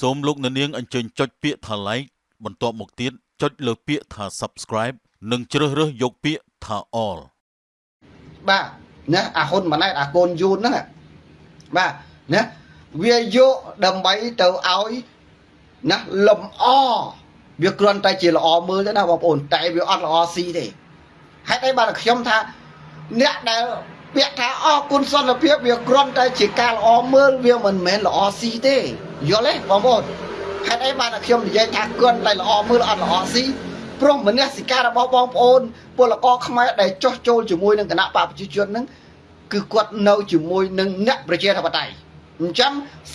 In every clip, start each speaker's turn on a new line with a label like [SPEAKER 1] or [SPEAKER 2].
[SPEAKER 1] សូមលោកអ្នកនាងអញ្ជើញចុចពាក្យថា like បន្ទាប់មកទៀតចុចលើពាក្យថា subscribe និងជ្រើសរើសយកពាក្យថា all
[SPEAKER 2] បាទណាអាហ៊ុនម៉ាណែតអាកូនយូនហ្នឹងបាទណាវាយកដើម្បីទៅឲ្យណាលំអវាគ្រាន់តែជាល្អមើលទេណាបងប្អូនតែវាអត់ល្អស៊ីទេហេតុអីបានខ្ញុំថាអ្នកដែល ពាក្យថាអរគុណសន្តិភាពវាគ្រាន់តែជាការល្អមើលវាមិនមែនល្អស៊ីទេយល់ទេបងប្អូនហេតុអីបានខ្ញុំនិយាយថាគ្រាន់តែល្អមើលអត់ល្អស៊ីព្រោះមនសិការរបស់បងប្អូនពលករខ្មែរដែលចោះចូលជាមួយនឹងគណៈបកប្រជាជនហ្នឹងគឺគាត់នៅជាមួយនឹងអ្នកប្រជាធិបតេយ្យអញ្ចឹង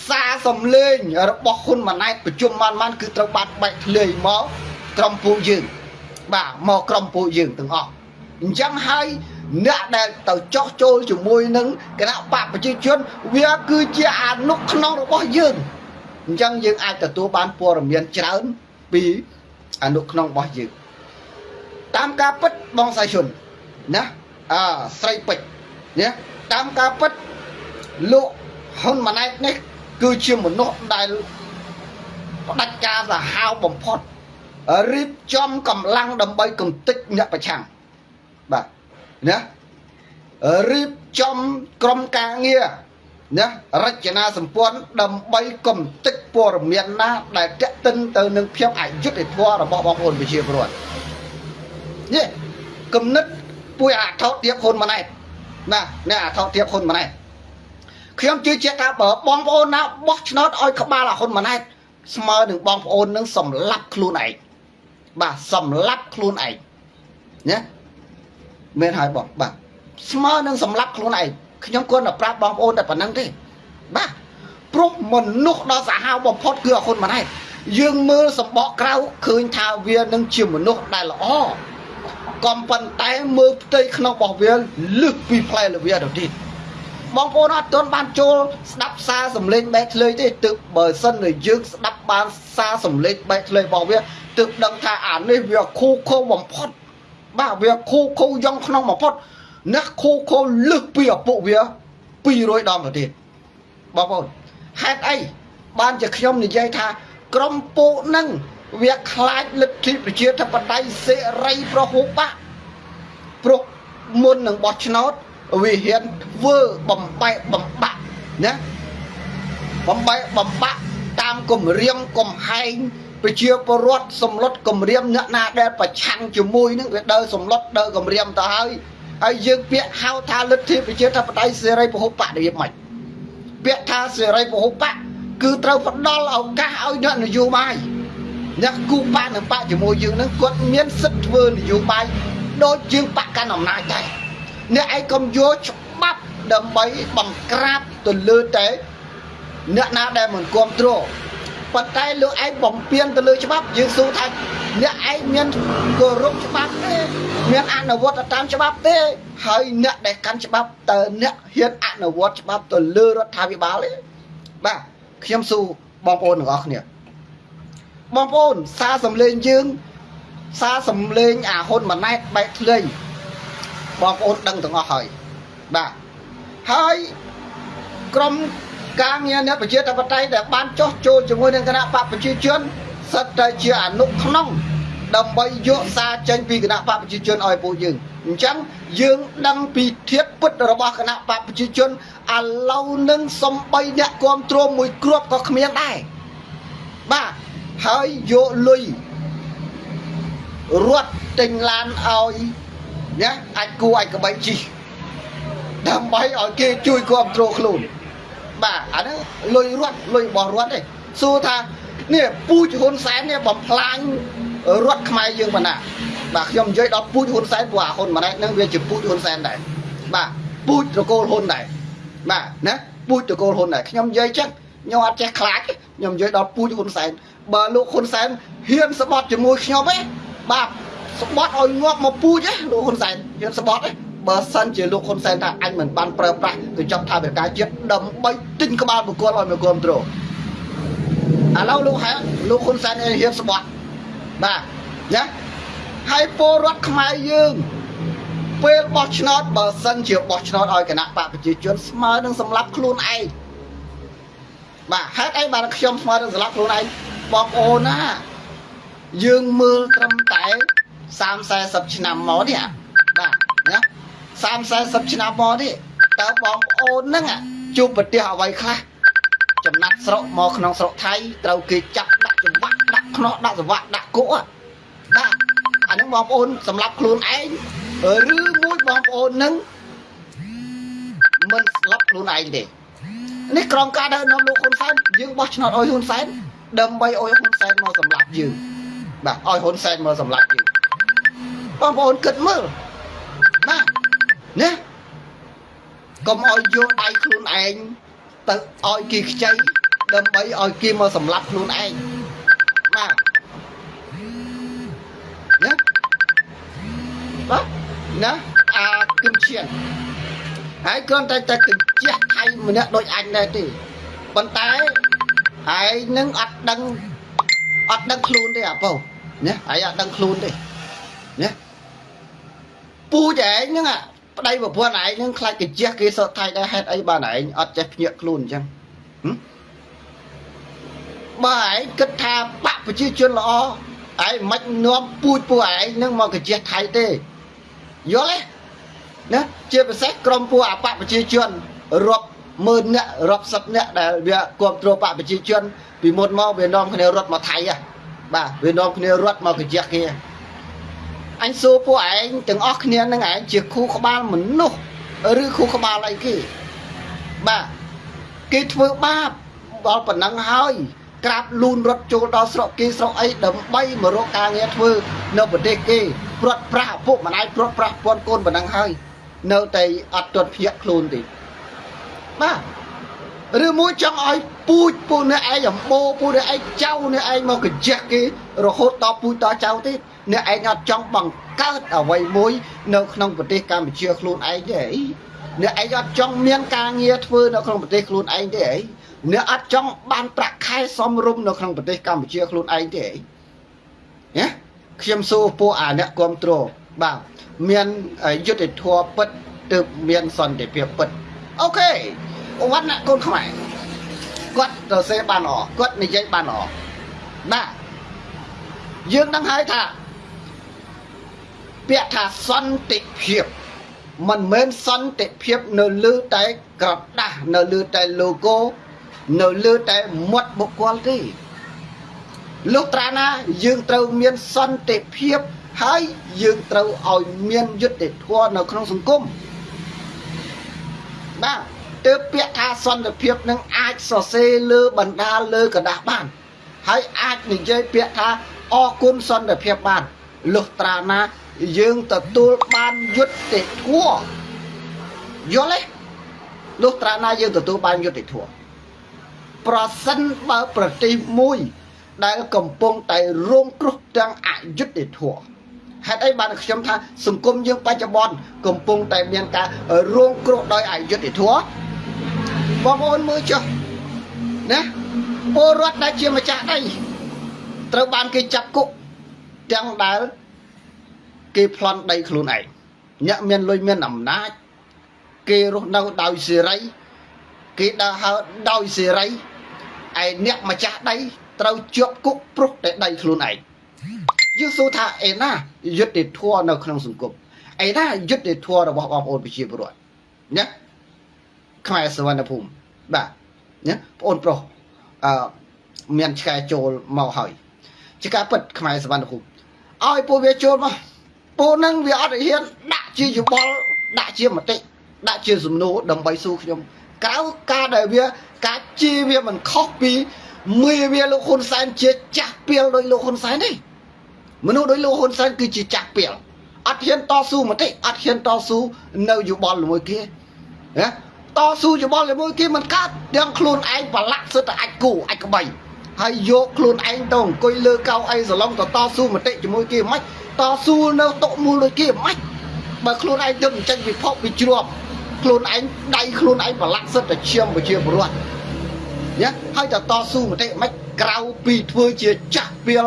[SPEAKER 2] សារសំលេងរបស់ហ៊ុនម៉ាណែតប្រជុំបានបានគឺត្រូវបានបែកធ្លាយមកក្រុមពួកយើងបាទមកក្រុមពួកយើងទាំងអស់អញ្ចឹងហើយ អ្នកដែលទៅចោះចូលជាមួយនឹងគណៈបកប្រជាជនវាគឺជាអនុក្នុងរបស់យើងអញ្ចឹងយើងអាចទទួលបានព័ត៌មានច្រើនពីអនុក្នុងរបស់យើងតាមការពិតបងសាយជនណាអើស្រីពេជ្រណាតាមការពិតលោកហ៊ុនម៉ាណែតនេះគឺជាមនុស្សដែលផ្ដាច់ការសាហាវបំផុតរៀបចំកម្លាំងដើម្បីកំទេចអ្នកប្រឆាំងបាទ ណារៀបចំក្រុមការងារណារចនាសម្ព័ន្ធដើម្បីកំទេចព័ត៌មានណា ដែលតេតិនទៅនឹងភាពអយុត្តិធម៌របស់បងប្អូនប្រជាពលរដ្ឋនេះគំនិតពួយអាថោទៀបហ៊ុនម៉ាណែតណាអ្នកអាថោទៀបហ៊ុនម៉ាណែតខ្ញុំជឿជាក់ថាបើបងប្អូនណាបោះឆ្នោតឲ្យក្បាលអាហ៊ុនម៉ាណែតស្មើនឹងបងប្អូននឹងសម្លាប់ខ្លួនឯងបាទសម្លាប់ខ្លួនឯងណា មែនហើយបងបាទស្មើនឹងសម្លាប់ខ្លួនឯងខ្ញុំគាត់តែប្រាប់បងប្អូនតែប៉ុណ្្នឹងទេបាទព្រោះមនុស្សដ៏សាហាវបំផុតគឺអាហ៊ុនម៉ាណែតយើងមើលសម្បកក្រៅឃើញថាវានឹងជាមនុស្សដែលល្អកំប៉ុន្តែមើលផ្ទៃក្នុងរបស់វាលឹះពីផ្លែលវាទៅទៀតបងប្អូនអត់ទាន់បានចូលស្ដាប់សារសំឡេងបែកធ្លាយទេទើបបើសិនតែយើងស្ដាប់បានសារសំឡេងបែកធ្លាយរបស់វាទើបដឹងថាអានេះវាខូខូបំផុត បាទវាខូខូយ៉ងក្នុងបំផុតអ្នកខូខូលឹះពីឪពុកវា200ដងទៅទៀតបងប្អូនហេតុអីបានជាខ្ញុំនិយាយថា ក្រុមពួកនឹងវាខ្លាចលទ្ធិប្រជាធិបតេយ្យសេរីប្រហុបៈព្រោះមុននឹងបោះឆ្នោតវាហ៊ានធ្វើបំបែកបំបាក់ណាបំបែកបំបាក់តាមគម្រាមកំហែង ប្រជាពលរដ្ឋសម្លុតគម្រាមអ្នកណាដែលប្រឆាំងជាមួយនឹងវាដើរសម្លុតដើរគម្រាមទៅហើយហើយយើងពាក្យហៅថាលទ្ធិប្រជាធិបតេយ្យសេរីពហុបករបៀបម៉េចពាក្យថាសេរីពហុបកគឺត្រូវផ្ដល់ឱកាសឲ្យអ្នកនយោបាយអ្នកគូបានឹងបាក់ជាមួយយើងនឹងគាត់មានសិទ្ធិធ្វើនយោបាយដូចយើងបាក់កាន់អំណាចដែរអ្នកឯងកុំយកច្បាប់ដើម្បីបង្ក្រាបទៅលើតែអ្នកណាដែលមិនគ្រប់គ្រង ប៉ុន្តែលោកឯងបំពេញទៅលើច្បាប់យើងសួរថាអ្នកឯងមានគោរពច្បាប់ទេមានអនុវត្តតាមច្បាប់ទេហើយអ្នកដែលកាន់ច្បាប់តើអ្នកហ៊ានអនុវត្តច្បាប់ទៅលើរដ្ឋាភិបាលទេបាទខ្ញុំសួរបងប្អូនទាំងអស់គ្នាបងប្អូនសារសំលេងយើងសារសំលេងអាហ៊ុនម៉ាណែតបែកធ្លាយបងប្អូនដឹងទាំងអស់ហើយបាទហើយក្រុម ការងារអ្នកប្រជាធិបតេយ្យដែលបានចោះចូលជាមួយនឹងគណៈបកប្រជាជនសិតតែជាអនុក្នុងដើម្បីយកសារចេញពីគណៈបកប្រជាជនឲ្យពួកយើងអញ្ចឹងយើងដឹងពីធៀបពិតរបស់គណៈបកប្រជាជនឥឡូវនឹងសំបីអ្នកគ្រប់គ្រងមួយគ្រាប់ក៏គ្មានដែរបាទហើយយកលុយរត់ទិញឡានឲ្យណាអាចគួរអាចក្បីជីដើម្បីឲ្យគេជួយគ្រប់គ្រងខ្លួន បាទអាហ្នឹងលុយរត់លុយរបស់រត់ទេសួរថានេះពូជហ៊ុនសែននេះបំផ្លាញរត់ខ្មែរយើងប៉ុណ្ណាបាទខ្ញុំនិយាយដល់ពូជហ៊ុនសែនព្រោះអាហ៊ុនម៉ាណែតនឹងវាជាពូជហ៊ុនសែនដែរបាទពូជត្រកូលហ៊ុនដែរបាទណាពូជត្រកូលហ៊ុនដែរខ្ញុំនិយាយចឹងខ្ញុំអត់ចេះខ្លាចខ្ញុំនិយាយដល់ពូជហ៊ុនសែនបើលោកហ៊ុនសែនហ៊ានស្បត់ជាមួយខ្ញុំទេបាទស្បត់ឲ្យងាប់មកពូជទេលោកហ៊ុនសែនហ៊ានស្បត់ទេ បើសិនជាលោកហ៊ុនសែនថាអញមិនបានប្រើប្រាស់កញ្ចប់ថាវិការជាតិដើម្បីទិញក្បាលបុគ្គលឲ្យមកគ្រប់គ្រងឥឡូវលោកហែលោកហ៊ុនសែនឯងហ៊ានស្បត់បាទណាហើយពលរដ្ឋខ្មែរយើងពេលបោះឆ្នោតបើសិនជាបោះឆ្នោតឲ្យគណៈបកប្រជាជនស្មើនឹងសម្លាប់ខ្លួនឯងបាទហេតុអីបានខ្ញុំស្មើនឹងស្លាប់ខ្លួនឯងបងប្អូនណាយើងមើលត្រឹមតែ30 40ឆ្នាំមកនេះបាទណា 30 40ឆ្នាំមកនេះតើបងប្អូនហ្នឹងជួបប្រទេសអ្វីខ្លះចំណាត់ស្រុកមកក្នុងស្រុកថៃត្រូវគេចាប់ដាក់ចង្វាក់ដាក់ខ្នោះដាក់សង្វាក់ដាក់គុកបាទអាហ្នឹងបងប្អូនសម្រាប់ខ្លួនឯងឬមួយបងប្អូនហ្នឹងមិនស្លាប់ខ្លួនឯងទេនេះក្រុមការដឹកនាំលោកហ៊ុនសែនយើងបោះឆ្នោតឲ្យហ៊ុនសែនដើម្បីឲ្យហ៊ុនសែនមកសម្លាប់យើងបាទឲ្យហ៊ុនសែនមកសម្លាប់យើងបងប្អូនគិតមើលបាទ ណាកុំឲ្យយកដៃខ្លួនឯងទៅឲ្យគេខ្ចីដើម្បីឲ្យគេមកសម្លាប់ខ្លួនឯងបាទណាបាទណាអាគឹមឈៀនហើយគ្រាន់តែតែកញ្ជះថៃម្នាក់ដូចអញដែរទេប៉ុន្តែហើយនឹងអត់ដឹងអត់ដឹងខ្លួនទេអាពៅណាហើយអត់ដឹងខ្លួនទេណាពូចឯងហ្នឹងអា ប្តីប្រពន្ធឯងហ្នឹងខ្លាចកញ្ជះគេសតថៃដែរហេតុអីបានឯងអត់ចេះភ្ញាក់ខ្លួនអញ្ចឹងបើឯងគិតថាបកប្រជាជនល្អឯងមិននាំពូជពួកឯងហ្នឹងមកកញ្ជះថៃទេយល់ទេណាជាពិសេសក្រុមពួកអបកប្រជាជនរាប់ម៉ឺនអ្នករាប់សិបអ្នកដែលវាគ្រប់គ្រងបកប្រជាជនពីមុនមកវានាំគ្នារត់មកថៃហ៎បាទវានាំគ្នារត់មកកញ្ជះគេ អញសួរពួកឯងទាំងអស់គ្នានឹងឯងជាគូក្បាលមនុស្សឬគូក្បាលអីគេបាទគេធ្វើបាបដល់ប៉ុណ្ណឹងហើយក្រាបលូនរត់ចូលដល់ស្រុកគេស្រុកអីដើម្បីមករកការងារធ្វើនៅប្រទេសគេព្រាត់ប្រាស់ឪពុកម្ដាយព្រាត់ប្រាស់ពន្ធកូនប៉ុណ្ណឹងហើយនៅតែអត់ទាត់ភ្ញាក់ខ្លួនទេបាទឬមួយចង់ឲ្យពូជពូអ្នកឯងអំបោពូអ្នកឯងចៅអ្នកឯងមកកញ្ជះគេរហូតដល់ពូជដល់ចៅទេ អ្នកឯងអត់ចង់បង្កើតអ្វីមួយ នៅក្នុងប្រទេសកម្ពុជាខ្លួនឯងទេអីអ្នកឯងអត់ចង់មានការងារធ្វើនៅក្នុងប្រទេសខ្លួនឯងទេអីអ្នកអត់ចង់បានប្រាក់ខែសមរម្យនៅក្នុងប្រទេសកម្ពុជាខ្លួនឯងទេអីណាខ្ញុំសួរពួកអាអ្នកគ្រប់គ្រងបាទមានយុទ្ធធម៌ពិតទើបមានសន្តិភាពពិតអូខេវណ្ណៈកូនខ្មែរគាត់ទៅសេបានអគាត់និយាយបានអបាទយើងដឹងហើយថា ពាក្យថាសន្តិភាពមិនមែនសន្តិភាពនៅលើតែក្រដាស់នៅលើតែ logo នៅលើតែមាត់បុគ្គលទេលុះត្រាណាយើងត្រូវមានសន្តិភាពហើយយើងត្រូវឲ្យមានយុត្តិធម៌នៅក្នុងសង្គមបាទទើបពាក្យថាសន្តិភាពនឹងអាចសរសេរលើបណ្ដាលលើกระดาษបាន ហើយអាចនិយាយពាក្យថាអរគុណសន្តិភាពបានលុះត្រាណា យើងទទួលបានយុត្តិធម៌យល់ទេលុះត្រាណាយើងទទួលបានយុត្តិធម៌ប្រសិនបើប្រទេសមួយ ដែលកំពុងតែរងគ្រោះទាំងអយុត្តិធម៌ហេតុអីបានខ្ញុំថាសង្គមយើងបច្ចុប្បន្នកំពុងតែមានការរងគ្រោះដោយអយុត្តិធម៌បងប្អូនមើលចុះណាពលរដ្ឋដែលជាម្ចាស់ដីត្រូវបានគេចាប់គុកទាំងដែល គេប្លន់ដីខ្លួនឯងអ្នកមានលុយមានអំណាចគេរស់នៅដោយសេរីគេដើរហើរដោយសេរីឯអ្នកម្ចាស់ដីត្រូវជាប់គុកព្រោះតែដីខ្លួនឯងយើងសួរថាអេណាយុទ្ធធម៌នៅក្នុងសង្គមអេណាយុទ្ធធម៌របស់បងប្អូនប្រជាពលរដ្ឋណាខ្មែរសវណ្ណភូមិបាទណាបងអូនប្រុសអឺមានឆ្កែចូលមកហើយជាការពិតខ្មែរសវណ្ណភូមិឲ្យពួកវាចូលមក ពួកហ្នឹងវាអត់ហ៊ានដាក់ជាយោបល់ដាក់ជាមតិដាក់ជាសំណួរដើម្បីសួរខ្ញុំក្រៅការដែលវាការជាវាមិនខុសពីមេវាលោកហ៊ុនសែនជាចាស់ពីលដោយលោកហ៊ុនសែនទេមនុស្សដោយលោកហ៊ុនសែនគឺជាចាស់ពីលអត់ហ៊ានតស៊ូមតិអត់ហ៊ានតស៊ូនៅយោបល់ជាមួយគេណាតស៊ូយោបល់ជាមួយគេមិនកើតទាំងខ្លួនឯងប្រឡាក់សិតតែអាចគូអាចក្បីហើយយកខ្លួនឯងទៅអង្គុយលើកៅអីសឡុងទៅតស៊ូមតិជាមួយគេមិន តស៊ូនៅតុមូលដូចគេមិនបើខ្លួនឯងទៅចេញពិភពពីជ្រាប់ខ្លួនឯងដៃខ្លួនឯងប្រឡាក់សិតតែឈាមប្រជាពលរដ្ឋណាហើយតតស៊ូមតិមិនក្រៅពីធ្វើជាចាស់ពីល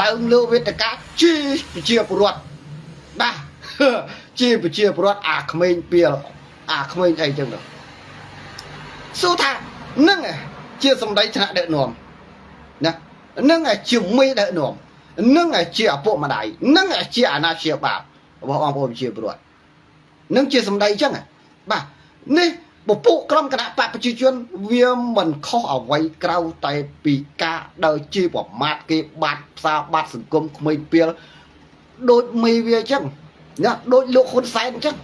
[SPEAKER 2] ឡើងលើវេទិកាជាប្រជាពលរដ្ឋបាទជាប្រជាពលរដ្ឋអាក្មេងពីលអាក្មេងអីចឹងទៅសួរថានឹងជាសម្ដីថ្នាក់ដឹកនាំណានឹងឯជាមេដឹកនាំ នឹងឯជាឪពុកម្ដាយនឹងឯជាអាណាព្យាបាលរបស់បងប្អូនប្រជាពលរដ្ឋនឹងជាសម្ដីអញ្ចឹងបាទនេះពពួកក្រុមគណៈបកប្រជាជន វាមិនខុសអ្វីក្រៅតែពីការដើរជាប្រមាថគេបាត់ផ្សារបាត់សង្គមក្មេងពីលដូចមេវាអញ្ចឹងណាដូចលោកហ៊ុនសែនអញ្ចឹង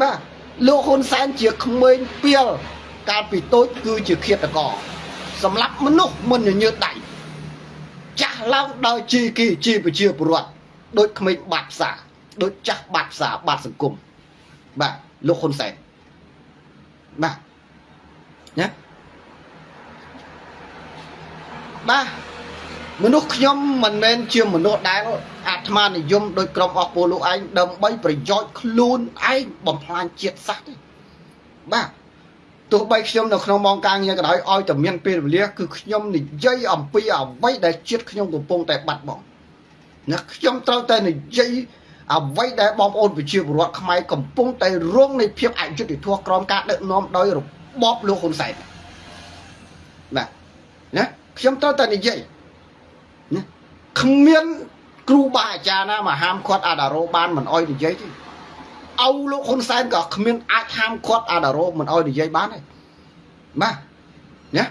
[SPEAKER 2] បាទលោកហ៊ុនសែនជាក្មេងពីលកាលពីតូចគឺជាឃាតករសម្រាប់មនុស្សមិនញញើតដៃ ចាស់ឡើងដោយជីគីជីប្រជាពលរដ្ឋដូចក្មេងបាត់ផ្សារដូចចាស់បាត់ផ្សារបាត់សង្គមបាទលោកហ៊ុនសែនបាទណាបាទមនុស្សខ្ញុំមិនមែនជាមនុស្សដែលអាត្មានិយមដោយក្រុមអស់ពលលោកឯងដើម្បីប្រយោជន៍ខ្លួនឯងបំផ្លាញជាតិសាសន៍ទេបាទ ទោះបីខ្ញុំនៅក្នុងម៉ោងការងារក៏ដោយឲ្យតែមានពេលវេលាគឺខ្ញុំនិយាយអំពីអ្វីដែលជាតិខ្ញុំកំពុងតែបាត់បង់ណាខ្ញុំត្រូវតែនិយាយអ្វីដែលបងប្អូនប្រជាពលរដ្ឋខ្មែរកំពុងតែរងនៃភាពអយុត្តិធម៌ក្រោមការដឹកនាំដោយរបបលោកហ៊ុនសែនបាទណាខ្ញុំត្រូវតែនិយាយណាគ្មានគ្រូបាអាចារ្យណាមកហាមឃាត់អាដារ៉ូបានមិនអោយនិយាយទេ អោលោកហ៊ុនសែនក៏គ្មានអាចហាមឃាត់អាដារ៉ូមិនអោយនិយាយបានទេបាទណា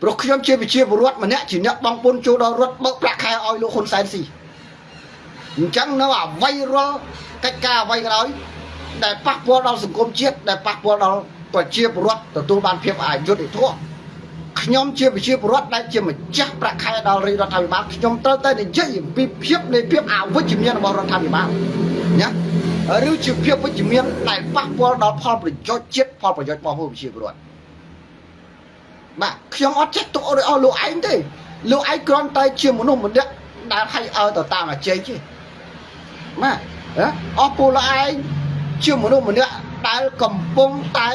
[SPEAKER 2] ព្រោះខ្ញុំជាវិជាពលរដ្ឋម្នាក់ជាអ្នកបងពុនចូលដល់រត់បើកប្រាក់ខែឲ្យលោកហ៊ុនសែនស៊ីអញ្ចឹងនៅអ្វីរាល់កិច្ចការអ្វីក៏ដោយដែលប៉ះពាល់ដល់សង្គមជាតិដែលប៉ះពាល់ដល់ប្រជាពលរដ្ឋទទួលបានភាពអយុត្តិធម៌ខ្ញុំជាប្រជាពលរដ្ឋដែលជាម្ចាស់ប្រាក់ខែដល់រាជរដ្ឋាភិបាលខ្ញុំត្រូវតែនិយាយអំពីភាពនៃភាពអវិជ្ជមានរបស់រដ្ឋាភិបាលណា ឬជាភាពវិជ្ជមានដែលប៉ះពាល់ដល់ផលប្រយោជន៍ជាតិផលប្រយោជន៍របស់ប្រជាពលរដ្ឋបាទខ្ញុំអត់ចេះទុកឲ្យលោកឯងទេលោកឯងគ្រាន់តែជាមនុស្សម្នាក់ដែលឲ្យឲ្យទៅតាមអាជ័យទេបាទអស់ពលឯងជាមនុស្សម្នាក់ដែលកំពុងតែ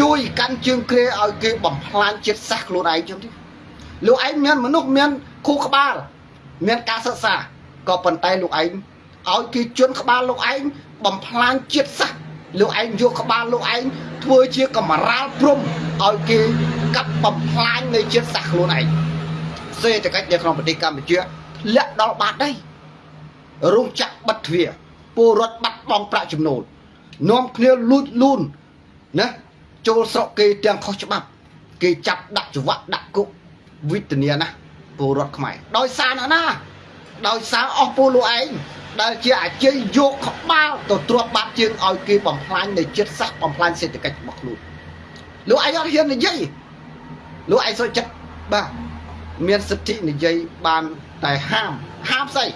[SPEAKER 2] ជួយកាន់ជើងគ្រាឲ្យគេបំផ្លាញជាតិសាសន៍ខ្លួនឯងចឹងទេលោកឯងមានមនុស្សមានគូក្បាល មានការសិក្សាក៏ប៉ុន្តែលោកឯង ឲ្យគេជន់ក្បាលលោកឯងបំផ្លាញជាតិសាសន៍លោកឯងយកក្បាលលោកឯងធ្វើជាកំរាលព្រំឲ្យគេកាប់បំផ្លាញនៃជាតិសាសន៍ខ្លួនឯងសេដ្ឋកិច្ចនៅក្នុងប្រទេសកម្ពុជាធ្លាក់ដល់បាត់ដែររោងចក្របិទទ្វារពលរដ្ឋបាត់បង់ប្រាក់ចំណូលនាំគ្នាលួចលូនណាចូលស្រុកគេទាំងខុសច្បាប់ គេចាប់ដាក់ច្រវាក់ដាក់គុកវិធានាណាពលរដ្ឋខ្មែរដោយសារណាណាដោយសារអស់ពលលោកឯង ដែលជាអាជ័យយកក្បាលទៅទ្រាំបាត់ជើងឲ្យគេបំផ្លាញនៃចិត្តសាសបំផ្លាញសេដ្ឋកិច្ចរបស់ខ្លួនលោកឯងអត់ហ៊ាននិយាយលោកឯងសុខចិត្តបាទមានសិទ្ធិនិយាយបានតែហាមហាមស្អី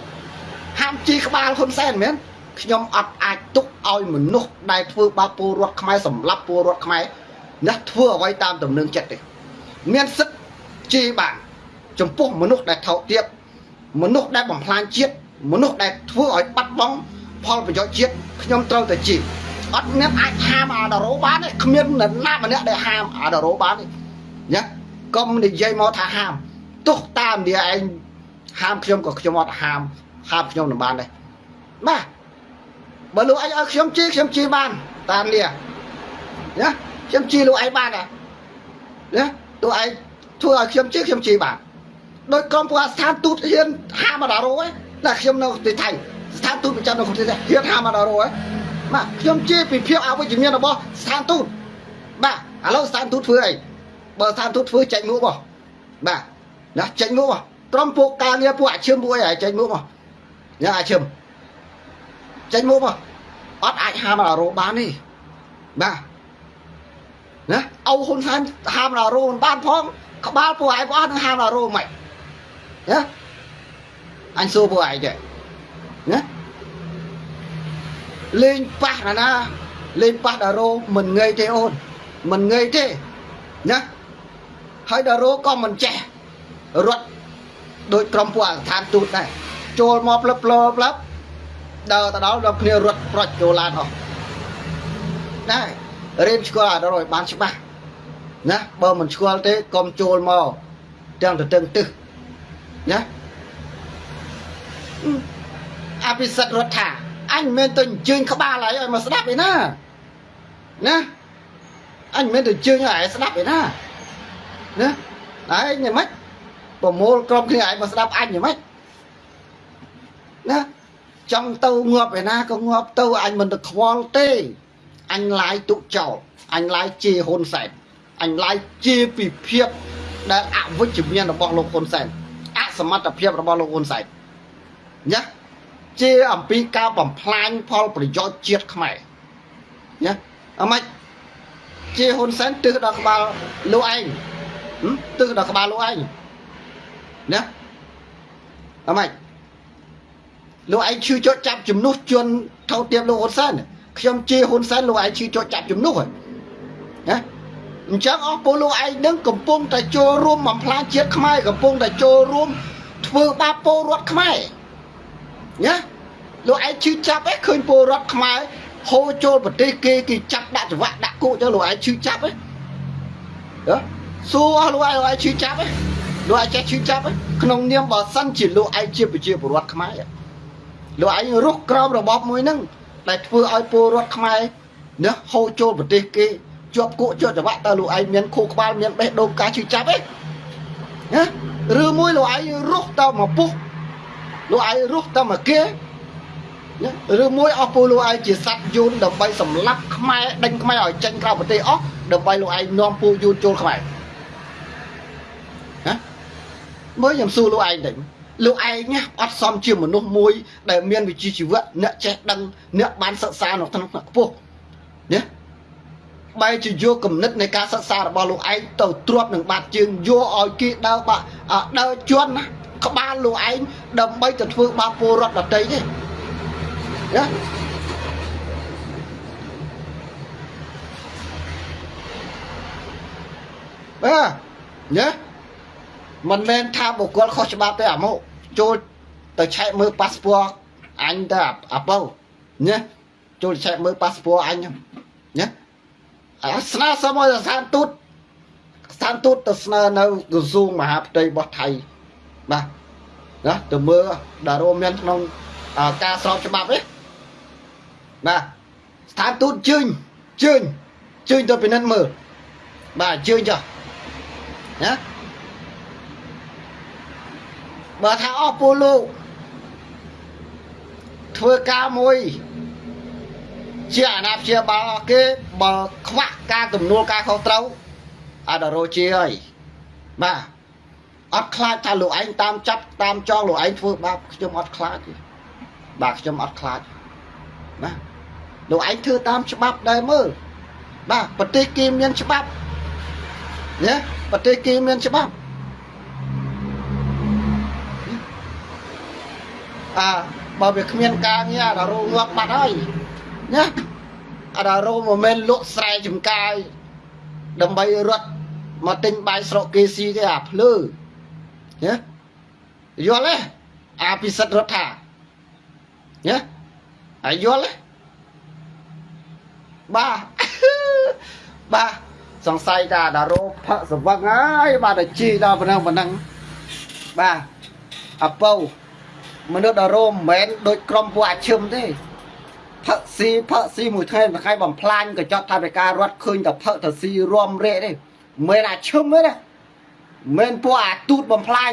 [SPEAKER 2] ហាមជីក្បាលហ៊ុនសែនមែនខ្ញុំអត់អាចទុកឲ្យមនុស្សដែលធ្វើបាបពលរដ្ឋខ្មែរសម្លាប់ពលរដ្ឋខ្មែរណាធ្វើអ្វីតាមដំណឹងចិត្តទេមានសិទ្ធជីបាន ចំពោះមនុស្សដែលថោកទាបមនុស្សដែលបំផ្លាញជាតិ មនុស្សដែលធ្វើឲ្យបាត់បង់ផលប្រយោជន៍ជាតិខ្ញុំត្រូវតែជីអត់មានអាចហាមអាដារ៉ូបានទេគ្មាននរណាម្នាក់ដែលហាមអាដារ៉ូបានទេណាកុំនិយាយមកថាហាមទោះតាមនិយាយឯងហាមខ្ញុំក៏ខ្ញុំអត់ហាមហាមខ្ញុំមិនបានដែរបាទបើលោកឯងឲ្យខ្ញុំជីខ្ញុំជីបានតាមលាណាខ្ញុំជីលោកឯងបានណាណាលោកឯងធ្វើឲ្យខ្ញុំជីខ្ញុំជីបានដោយក្រុមពួកស្ថានទូតហ៊ានហាមអាដារ៉ូឯង តែខ្ញុំនៅទីថៃស្ថានទូតប្រចាំនៅប្រទេសហ៊ានហាមអាដារ៉ូឯងបាទខ្ញុំជីពីភាពអវិជ្ជមានរបស់ស្ថានទូតបាទឥឡូវស្ថានទូតធ្វើអីបើស្ថានទូតធ្វើចេញមុខមកបាទណាចេញមុខមកក្រុមពួកការងារពួកអាឈឹមពួកអីចេញមុខមកញ៉ាអាឈឹមចេញមុខមកអត់អាចហាមអារោបានទេបាទណាអោហ៊ុនសែនហាមអារោមិនបានផងក្បាលពួកឯងអស់នឹងហាមអារោមិនណា អញសួរពួកឯងចេះណាលេងប៉ះណាណាលេងប៉ះដារោមិនងើយទេអូនមិនងើយទេណាហើយដារោក៏មិនចេះរត់ដោយក្រុមពួកស្ថានទូតដែរចូលមកផ្លឹបផ្លផ្លឹបដើរទៅដល់ដល់គ្នារត់ប្រុចចូលឡានអស់ដែររៀនស្គាល់អាដល់ឲ្យបានច្បាស់ណាបើមិនស្គាល់ទេកុំចូលមកទាំងទៅទឹងទឹះណា អភិសិទ្ធរដ្ឋាអញមិនមែនទៅអញ្ជើញក្បាលហើយឲ្យមកស្ដាប់ឯណាណាអញមិនមែនទៅជើញឲ្យឯងស្ដាប់ឯណាណាឯងយ៉ាងម៉េចប្រមូលក្រុមគ្នាឯងមកស្ដាប់អញយ៉ាងម៉េចណាចង់ទៅងាប់ឯណាក៏ងាប់ទៅអញមិនទៅខ្វល់ទេអញឡាយទុកចោលអញឡាយជាហ៊ុនសែនអញឡាយជាពិភាពដែលអវិជ្ជមានរបស់លោកហ៊ុនសែនអសមត្ថភាពរបស់លោកហ៊ុនសែន ណាជាអំពីការបំផ្លាញផលប្រយោជន៍ជាតិខ្មែរណាអម៉េចជាហ៊ុនសែនទិសដល់ក្បាលលោកឯងទិសដល់ក្បាលលោកឯងណាអម៉េចលោកឯងឈឺចុចចាប់ជំនួសជនថោទៀបលោកហ៊ុនសែនខ្ញុំជាហ៊ុនសែនលោកឯងឈឺចុចចាប់ជំនួសហ៎ណាអញ្ចឹងអស់ពលលោកឯងនឹងកំពុងតែចូលរួមបំផ្លាញជាតិខ្មែរកំពុងតែចូលរួមធ្វើបាបពលរដ្ឋខ្មែរ ណាលោកឯងឈឺចាប់ឯងឃើញពលរដ្ឋខ្មែរហូរចូលប្រទេសគេគេចាប់ដាក់ច្រវាក់ដាក់គោទៅលោកឯងឈឺចាប់ឯងហ៎សួរអស់លោកឯងលោកឯងឈឺចាប់ឯងលោកឯងចេះឈឺចាប់ឯងក្នុងនាមបើសិនជាលោកឯងជាប្រជាពលរដ្ឋខ្មែរលោកឯងរស់ក្រោមរបបមួយហ្នឹងដែលធ្វើឲ្យពលរដ្ឋខ្មែរណាហូរចូលប្រទេសគេជាប់គក់ជាប់ច្រវាក់តើលោកឯងមានខួរក្បាលមានបេះដូងការឈឺចាប់ឯងណាឬមួយលោកឯងរស់តមកពុះ លោកឯងរស់តមកគេណាឬមួយអស់ពលលោកឯងជាសัตว์យូនដើម្បីសម្លាប់ខ្មែរដេញខ្មែរឲ្យចេញក្រៅប្រទេសអស់ដើម្បីលោកឯងនាំពលយូនចូលខ្មែរណាមើលខ្ញុំសួរលោកឯងទៅលោកឯងណាអត់សមជាមនុស្សមួយ ដែលមានវិជ្ជាជីវៈអ្នកចេះដឹងអ្នកបានសិក្សានៅក្នុងខ្ពស់ណាបែរជាយកគំនិតនៃការសិក្សារបស់លោកឯងទៅទ្រាត់នឹងបាត់ជើងយកឲ្យគេដើរបាក់ដើរជន់ណា ក្បាលលោកឯងដើម្បីទៅធ្វើបាបពលរដ្ឋដទៃទេណាបាទណាមិនមែនថាបុគ្គលខុសច្បាប់ទេអាមកចូលទៅឆែកមើលប៉ាសពតអញទៅអាប៉ៅណាចូលឆែកមើលប៉ាសពតអញណាអាស្នើសុំឲ្យស្ថានទូតស្ថានទូតទៅស្នើនៅក្រសួងមហាផ្ទៃរបស់ថៃ បាទណាទៅមើលដែលរួមមានក្នុងការស្របច្បាប់ទេបាទស្ថានទូតជើញជើញជើញទៅពិនិត្យមើលបាទជើញចុះណាបើថាអស់ពលលោកធ្វើការមួយជាអាណាព្យាបាលគេបើខ្វះការទំនួលការខុសត្រូវអត់រោជាហើយបាទ អត់ខ្លាចថាលោកឯងតាមចាប់តាមចងលោកឯងធ្វើបាបខ្ញុំអត់ខ្លាចទេបាទខ្ញុំអត់ខ្លាចណាលោកឯងធ្វើតាមច្បាប់ដែរមើលបាទប្រទេសគេមានច្បាប់ណាប្រទេសគេមានច្បាប់អើបើវាគ្មានការងារអារោងាប់បាត់ហើយណាអារោមិនមែនលក់ស្រែចំការដើម្បីរត់មកទិញបាយស្រុកគេស៊ីទេអាភ្លើ ណាយល់ទេអាពិសិដ្ឋរដ្ឋាណាអាយល់ទេបាទបាទសង្ស័យថាតារោផឹកសវឹងហើយបាទតែជីដល់ប៉ុណ្ណឹងប៉ុណ្ណឹងបាទអពៅមនុស្សតារោមិនមែនដូចក្រុមពួកអាឈឹមទេផឹកស៊ីផឹកស៊ីមួយថ្ងៃមួយថ្ងៃបំផ្លាញកញ្ចក់ថាវិការរត់ឃើញតែផឹកទៅស៊ីរំរែកទេមិនមែនអាឈឹមទេណា មិនមែនពួកអាទូតបំផ្លាញ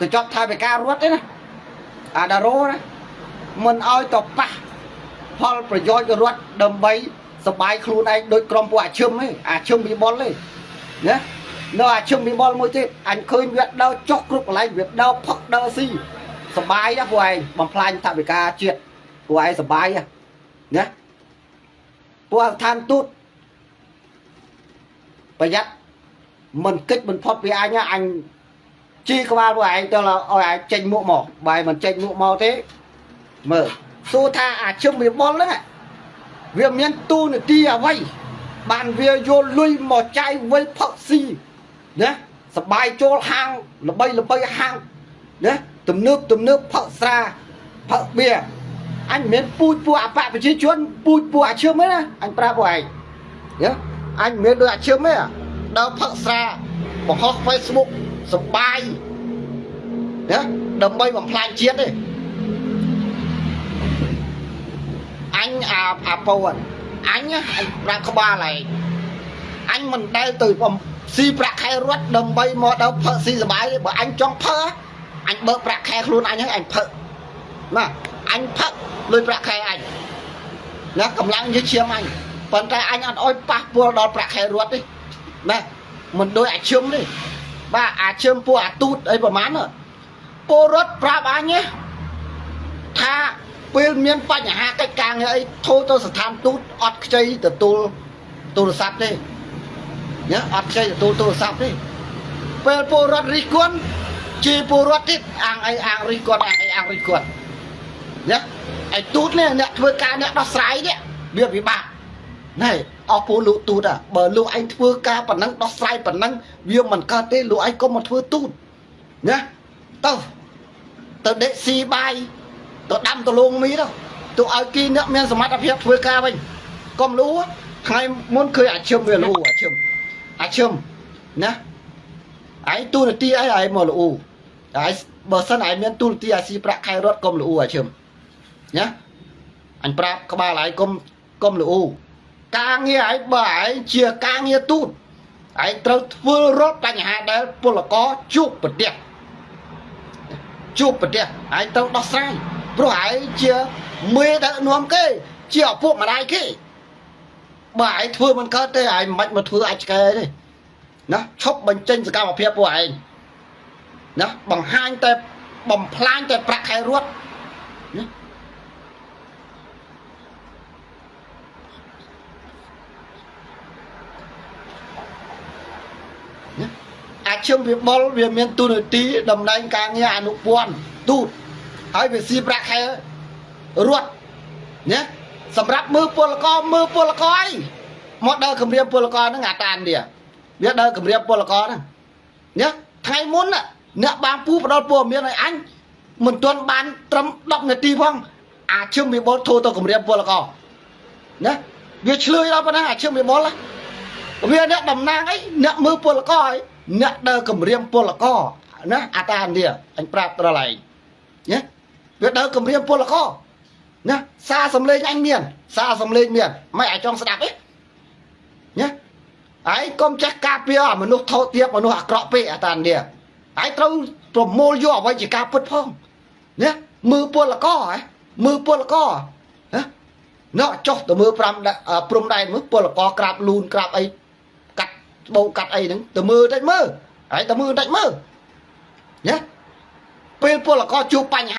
[SPEAKER 2] កញ្ចក់ថាវិការរត់ទេណាអាតារោណាមិនឲ្យទៅប៉ះផលប្រយោជន៍រដ្ឋដើម្បីសបាយខ្លួនឯងដូចក្រុមពួកអាឈឹមទេអាឈឹមវិបុលទេណានៅអាឈឹមវិបុលមួយទៀតអញឃើញវាដើរចុះគ្រប់កន្លែងវាដើរផឹកដើរស៊ីសបាយណាពួកឯងបំផ្លាញថវិកាជាតិពួកឯងសបាយណាពួកស្ថានទូតប្រយ័ត្ន មិនគិតមិនផុតពីអញអញជីក្បាលពួកឯងទៅឲ្យឯងចេញមុខមកបើមិនចេញមុខមកទេមើលសួរថាអាឈឹមវិបុលហ្នឹងវាមានទូនាទីអ្វីបានវាយកលុយមកចាយវិលផឹកស៊ីណាសបាយចូលហាងល្បីល្បីហាងណាទំនើបទំនើបផឹកស្រាផឹកបៀអញមិនមែនពូជពួកអបប្រជាជនពូជពួកអាឈឹមទេណាអញប្រាប់ពួកឯងណាអញមិនមែនដូចអាឈឹមទេ ដើរផឹកស្រាបង្ហោះ Facebook សបាយណាដើម្បីបំផ្លាញជាតិទេអញអាអាពៅអញអញប្រាប់ក្បាលឯងអអញមិនដែលទៅបំស៊ីប្រាក់ខែរត់ដើម្បីមកដល់ផឹកស៊ីសបាយទេបើអញចង់ផឹកអញបើកប្រាក់ខែខ្លួនអញហ្នឹងអញផឹកណាអញផឹកលុយប្រាក់ខែអញណាកម្លាំងយើងឈាមអញប៉ុន្តែអញអត់អោយប៉ះពាល់ដល់ប្រាក់ខែរត់ទេ ណាមិនដូចអាឈឹមទេបាទអាឈឹមពួកអាទូតអីប្រហែលហ្នឹងពលរដ្ឋប្រាប់អញទេថាពេលមានបញ្ហាកិច្ចការងារអីធូរទៅស្ថានទូតអត់ខ្ចីទទួលទូរស័ព្ទទេណាអត់ខ្ចីទទួលទូរស័ព្ទទេពេលពលរដ្ឋរិះគន់ជាពលរដ្ឋទៀតអាងអីអាងរិះគន់អាងអីអាងរិះគន់ណាឯទូតនេះអ្នកធ្វើការអ្នកដោះស្រាយនេះវាពិបាកណែ អស់ពលលោកទូតអាបើលោកឯងធ្វើការប៉ុណ្ណឹងដោះស្រាយប៉ុណ្ណឹងវាមិនកើតទេលោកឯងកុំមកធ្វើទូតណាទៅទៅដេកស៊ីបាយទៅដាំដលងមីទៅទៅឲ្យគីអ្នកមានសមត្ថភាពធ្វើការវិញកុំលូថ្ងៃមុនឃើញអាឈឹមវាលូអាឈឹមអាឈឹមណាឯងទូនាទីអីឯងមកលូឯងបើសិនឯងមានទូនាទីអាស៊ីប្រាក់ខែរត់កុំលូអាឈឹមណាអញប្រាប់ក្បាលឯងកុំកុំលូ ការងារឯងបើឯងជាការងារទូតឯងត្រូវធ្វើរត់បញ្ហាដែលពលករជួបប្រទះជួបប្រទះឯងត្រូវដោះស្រាយព្រោះឯងជាមេដឹកនាំគេ ជាឪពុកម្ដាយគេបើឯងធ្វើមិនកើតទេឯងមិនបាច់មកធ្វើអាចឆ្កែទេណាឈប់បញ្ចេញសកម្មភាពពួកឯងណាបង្ហាញតែបំផ្លាញតែប្រាក់ខែរត់ អាឈឹមវាបុលវាមានទូនាទីតំណែងការងារអនុព័ន្ធទូតហើយវាស៊ីប្រាក់ខែរត់ណាសម្រាប់មើលពលករមើលពលករអីមកដើរគម្រាមពលករហ្នឹងអាតាននេះវាដើរគម្រាមពលករហ្នឹងណាថ្ងៃមុនអ្នកបានពូផ្ដល់ព័ត៌មានឲ្យអញមិនទាន់បានត្រឹម10នាទីផងអាឈឹមវាបុលធូរទៅគម្រាមពលករណាវាឆ្លើយដល់ប៉ុណ្ណាអាឈឹមវាបុលវាអ្នកតំណាងអីអ្នកមើលពលករអី អ្នកដើរគម្រាមពលករណាអាតាននេះអញប្រាប់ត្រឡឯងណាវាដើរគម្រាមពលករណាសារសំលេងអញមាន សារសំលេងមានមិនអាចចង់ស្ដាប់ទេណាឯងកុំចេះការពារមនុស្សថោកទាបមនុស្សអាក្រក់ពេកអាតាននេះឯងត្រូវប្រមូលយកអ្វីជាការពិតផងណាមើលពលករហ៎មើលពលករណាណោះចុះទៅមើល5ព្រំដែនមើលពលករក្រាបលូនក្រាបអីកាត់ បោកាត់អីហ្នឹងទៅមើលតិចមើលហើយទៅមើលតិចមើលណាពេលពលករជួបបញ្ហា